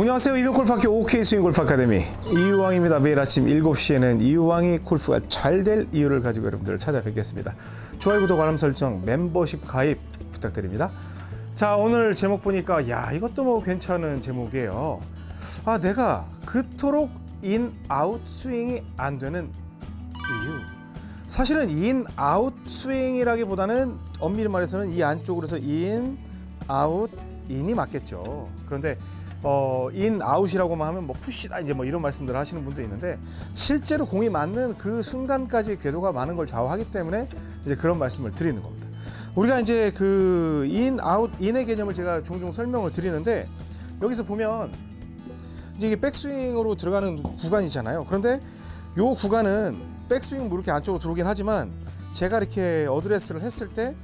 안녕하세요. 이병옥 골프학교 옥스윙 골프 아카데미 이유왕입니다. 매일 아침 7시에는 이유왕이 골프가 잘 될 이유를 가지고 여러분들을 찾아뵙겠습니다. 좋아요, 구독, 알람 설정, 멤버십 가입 부탁드립니다. 자, 오늘 제목 보니까 야, 이것도 뭐 괜찮은 제목이에요. 아, 내가 그토록 인, 아웃 스윙이 안 되는 이유. 사실은 인, 아웃 스윙이라기보다는 엄밀히 말해서는 이 안쪽으로 해서 인, 아웃, 인이 맞겠죠. 그런데 어, 인 아웃이라고만 하면 뭐 푸시다 이제 뭐 이런 말씀들 하시는 분도 있는데 실제로 공이 맞는 그 순간까지 궤도가 많은 걸 좌우하기 때문에 이제 그런 말씀을 드리는 겁니다. 우리가 이제 그 인 아웃 인의 개념을 제가 종종 설명을 드리는데 여기서 보면 이제 이게 백스윙으로 들어가는 구간이잖아요. 그런데 요 구간은 백스윙 뭐 이렇게 안쪽으로 들어오긴 하지만 제가 이렇게 어드레스를 했을 때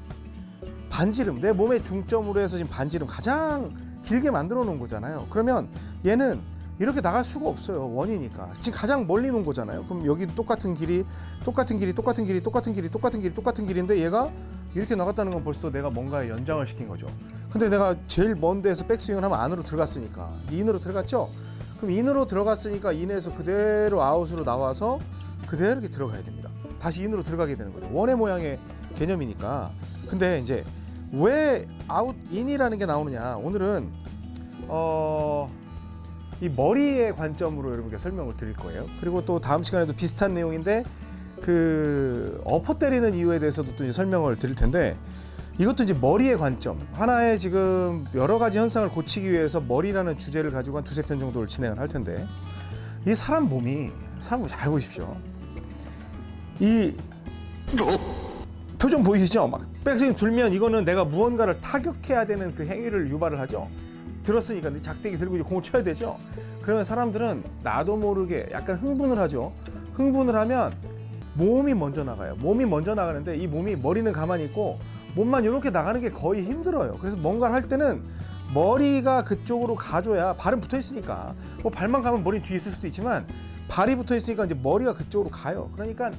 반지름 내 몸의 중점으로 해서 지금 반지름 가장 길게 만들어 놓은 거잖아요. 그러면 얘는 이렇게 나갈 수가 없어요. 원이니까. 지금 가장 멀리 놓은 거잖아요. 그럼 여기 똑같은 길이, 똑같은 길이, 똑같은 길이, 똑같은 길이, 똑같은 길이, 똑같은 길인데 얘가 이렇게 나갔다는 건 벌써 내가 뭔가의 연장을 시킨 거죠. 근데 내가 제일 먼 데에서 백스윙을 하면 안으로 들어갔으니까. 인으로 들어갔죠? 그럼 인으로 들어갔으니까 인에서 그대로 아웃으로 나와서 그대로 이렇게 들어가야 됩니다. 다시 인으로 들어가게 되는 거죠. 원의 모양의 개념이니까. 근데 이제 왜 아웃 인이라는 게 나오느냐? 오늘은 어, 이 머리의 관점으로 여러분께 설명을 드릴 거예요. 그리고 또 다음 시간에도 비슷한 내용인데 그 엎어 때리는 이유에 대해서도 또 이제 설명을 드릴 텐데 이것도 이제 머리의 관점. 하나의 지금 여러 가지 현상을 고치기 위해서 머리라는 주제를 가지고 한 두세 편 정도를 진행을 할 텐데 이 사람 몸이 사람 몸 잘 보십시오. 이 표정 보이시죠? 막 백스윙 들면 이거는 내가 무언가를 타격해야 되는 그 행위를 유발을 하죠. 들었으니까 이 작대기 들고 이제 공을 쳐야 되죠. 그러면 사람들은 나도 모르게 약간 흥분을 하죠. 흥분을 하면 몸이 먼저 나가요. 몸이 먼저 나가는데 이 몸이 머리는 가만히 있고 몸만 이렇게 나가는 게 거의 힘들어요. 그래서 뭔가를 할 때는 머리가 그쪽으로 가줘야 발은 붙어 있으니까 뭐 발만 가면 머리 뒤에 있을 수도 있지만 발이 붙어 있으니까 이제 머리가 그쪽으로 가요. 그러니까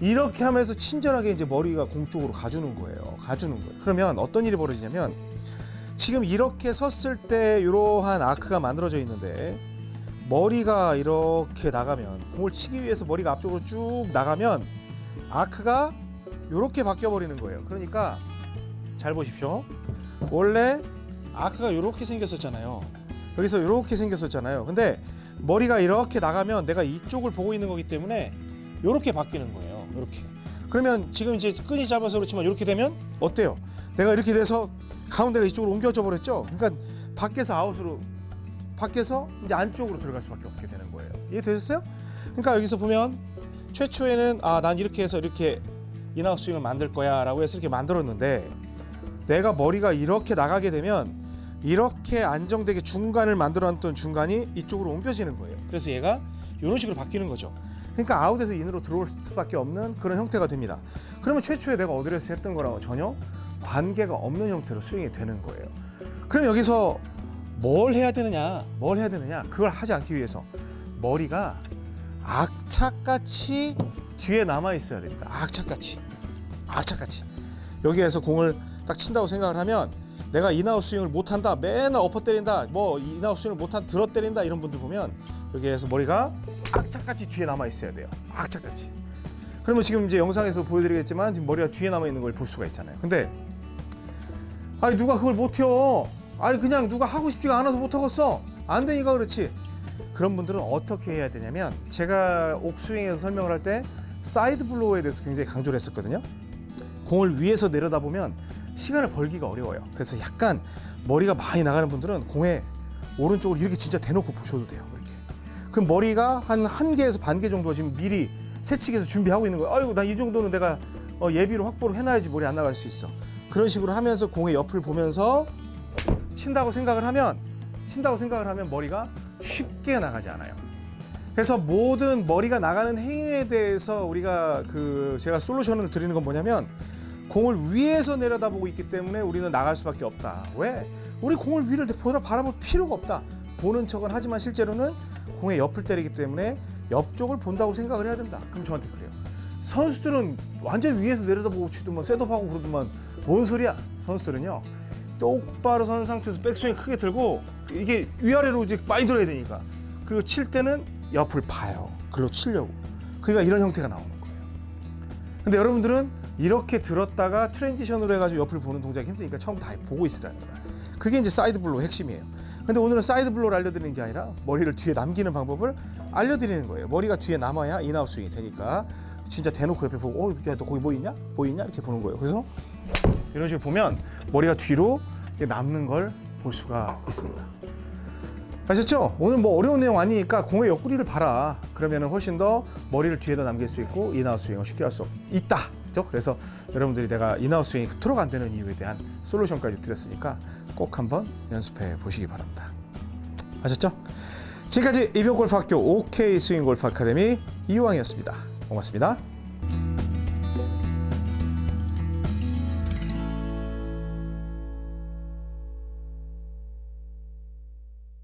이렇게 하면서 친절하게 이제 머리가 공 쪽으로 가주는 거예요. 가주는 거예요. 그러면 어떤 일이 벌어지냐면 지금 이렇게 섰을 때 이러한 아크가 만들어져 있는데 머리가 이렇게 나가면 공을 치기 위해서 머리가 앞쪽으로 쭉 나가면 아크가 이렇게 바뀌어 버리는 거예요. 그러니까 잘 보십시오. 원래 아크가 이렇게 생겼었잖아요. 여기서 이렇게 생겼었잖아요. 근데 머리가 이렇게 나가면 내가 이쪽을 보고 있는 거기 때문에 이렇게 바뀌는 거예요. 이렇게. 그러면 지금 이제 끈이 짧아서 그렇지만 이렇게 되면 어때요? 내가 이렇게 돼서 가운데가 이쪽으로 옮겨져 버렸죠. 그러니까 밖에서 아웃으로 밖에서 이제 안쪽으로 들어갈 수밖에 없게 되는 거예요. 이해되셨어요? 그러니까 여기서 보면 최초에는 아 난 이렇게 해서 이렇게 인아웃 스윙을 만들 거야라고 해서 이렇게 만들었는데 내가 머리가 이렇게 나가게 되면 이렇게 안정되게 중간을 만들어 놨던 중간이 이쪽으로 옮겨지는 거예요. 그래서 얘가 이런 식으로 바뀌는 거죠. 그러니까 아웃에서 인으로 들어올 수밖에 없는 그런 형태가 됩니다. 그러면 최초에 내가 어드레스 했던 거랑 전혀 관계가 없는 형태로 스윙이 되는 거예요. 그럼 여기서 뭘 해야 되느냐? 뭘 해야 되느냐? 그걸 하지 않기 위해서 머리가 악착같이 뒤에 남아 있어야 됩니다. 악착같이. 악착같이. 여기에서 공을 딱 친다고 생각을 하면 내가 인아웃 스윙을 못한다 맨날 엎어 때린다 뭐 인아웃 스윙을 못한 들어 때린다 이런 분들 보면 여기에서 머리가 악착같이 뒤에 남아 있어야 돼요. 악착같이. 그러면 지금 이제 영상에서 보여드리겠지만 지금 머리가 뒤에 남아 있는 걸 볼 수가 있잖아요. 근데 아니 누가 그걸 못해요? 아니 그냥 누가 하고 싶지가 않아서 못하겠어. 안 되니까 그렇지. 그런 분들은 어떻게 해야 되냐면 제가 옥스윙에서 설명을 할 때 side blow에 대해서 굉장히 강조를 했었거든요. 공을 위에서 내려다보면 시간을 벌기가 어려워요. 그래서 약간 머리가 많이 나가는 분들은 공에 오른쪽으로 이렇게 진짜 대놓고 보셔도 돼요. 그럼 머리가 한 한 개에서 반 개 정도 지금 미리 새치기해서 준비하고 있는 거예요. 아이고 나 이 정도는 내가 어, 예비로 확보를 해놔야지 머리 안 나갈 수 있어. 그런 식으로 하면서 공의 옆을 보면서 친다고 생각을 하면 친다고 생각을 하면 머리가 쉽게 나가지 않아요. 그래서 모든 머리가 나가는 행위에 대해서 우리가 그 제가 솔루션을 드리는 건 뭐냐면 공을 위에서 내려다보고 있기 때문에 우리는 나갈 수밖에 없다. 왜? 우리 공을 위를 보다 바라볼 필요가 없다. 보는 척은 하지만 실제로는 공의 옆을 때리기 때문에 옆쪽을 본다고 생각을 해야 된다. 그럼 저한테 그래요. 선수들은 완전 위에서 내려다보고 치더만 setup하고 그러더만 뭔 소리야? 선수들은요. 똑바로 선 상태에서 백스윙 크게 들고 이게 위아래로 이제 많이 들어야 되니까 그리고 칠 때는 옆을 봐요. 글로 치려고. 그러니까 이런 형태가 나오는 거예요. 근데 여러분들은 이렇게 들었다가 transition으로 해가지고 옆을 보는 동작이 힘드니까 처음부터 다 보고 있으라는 거야. 그게 이제 side blow 핵심이에요. 근데 오늘은 side blow를 알려드리는 게 아니라 머리를 뒤에 남기는 방법을 알려드리는 거예요. 머리가 뒤에 남아야 인아웃 스윙이 되니까 진짜 대놓고 옆에 보고 어, 야, 너 거기 뭐 있냐? 뭐? 이렇게 보는 거예요. 그래서 이런 식으로 보면 머리가 뒤로 남는 걸 볼 수가 있습니다. 아셨죠? 오늘 뭐 어려운 내용 아니니까 공의 옆구리를 봐라. 그러면은 훨씬 더 머리를 뒤에다 남길 수 있고 인아웃 스윙을 쉽게 할 수 있다. 그래서 여러분들이 내가 인아웃 스윙이 그토록 안 되는 이유에 대한 솔루션까지 드렸으니까 꼭 한번 연습해 보시기 바랍니다. 아셨죠? 지금까지 이병골프학교 OK 스윙 골프 아카데미 이유왕이었습니다. 고맙습니다.